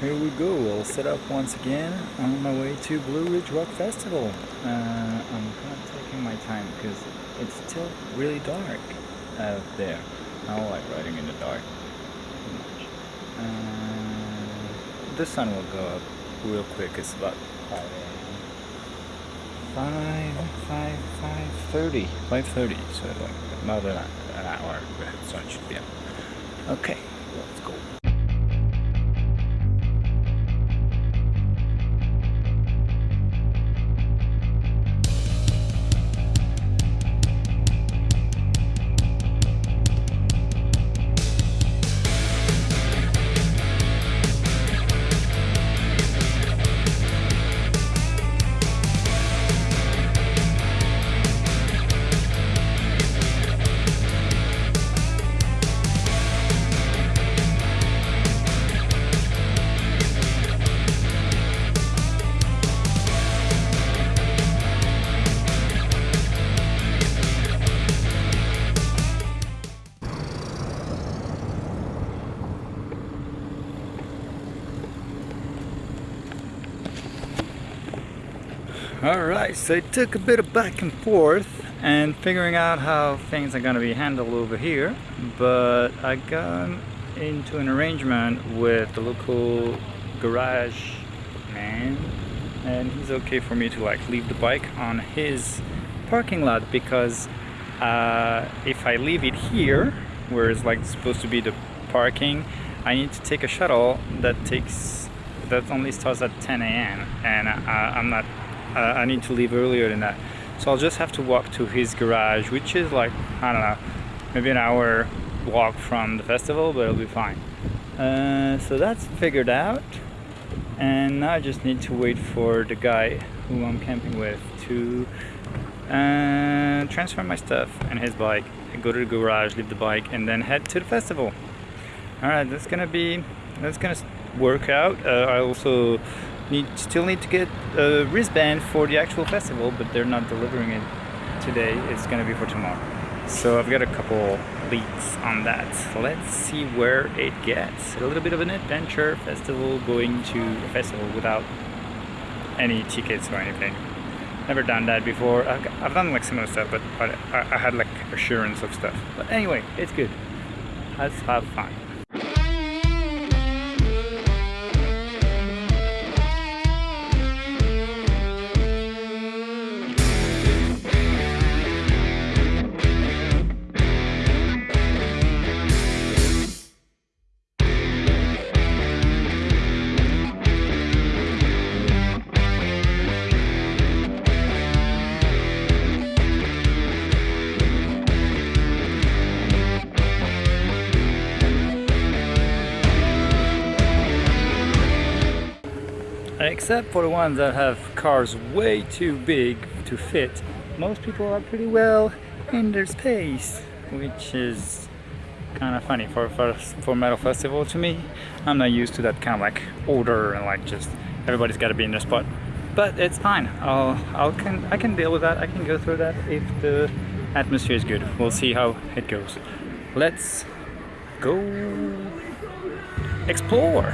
here we go. I'll set up once again on my way to Blue Ridge Rock Festival. Uh, I'm kind of taking my time because it's still really dark out there. I don't like riding in the dark too much. Uh, the sun will go up real quick. It's about 5 a.m. 5, 5, 5.30. 5.30, so like about an, hour the sun should be up. Okay, let's go. Alright, so it took a bit of back and forth and figuring out how things are gonna be handled over here but I got into an arrangement with the local garage man and he's okay for me to like leave the bike on his parking lot because uh, if I leave it here where it's like supposed to be the parking I need to take a shuttle that takes that only starts at 10 a.m. and I, I'm not I need to leave earlier than that. So I'll just have to walk to his garage which is like I don't know maybe an hour walk from the festival but it'll be fine. Uh, so that's figured out. And now I just need to wait for the guy who I'm camping with to uh, transfer my stuff and his bike go to the garage leave the bike and then head to the festival. All right that's gonna be that's gonna work out. Uh, I also need still need to get a wristband for the actual festival but they're not delivering it today. It's gonna be for tomorrow. So I've got a couple leads on that. Let's see where it gets. A little bit of an adventure festival going to a festival without any tickets or anything. Never done that before. I've done like similar stuff but, I had like assurance of stuff. But anyway it's good. Let's have fun except for the ones that have cars way too big to fit. Most people are pretty well in their space which is kind of funny for, for for metal festival to me. I'm not used to that kind of like order and like just everybody's got to be in their spot. But it's fine. I'll I'll can I can deal with that. I can go through that if the atmosphere is good. We'll see how it goes. Let's go explore